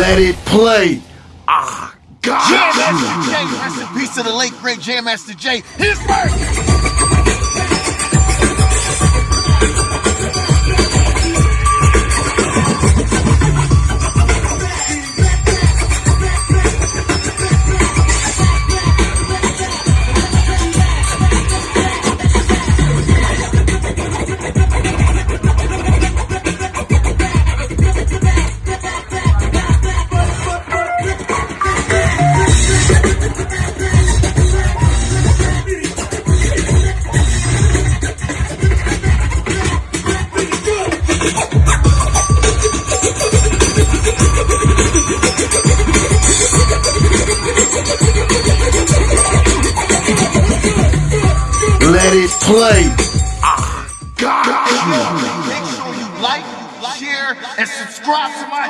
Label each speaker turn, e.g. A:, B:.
A: Let it play. Ah, God.
B: Jam Master Jay, rest in peace to the late great Jam Master Jay. His birth.
A: Let it play. Ah, God.
B: Make sure you like, share, and subscribe to my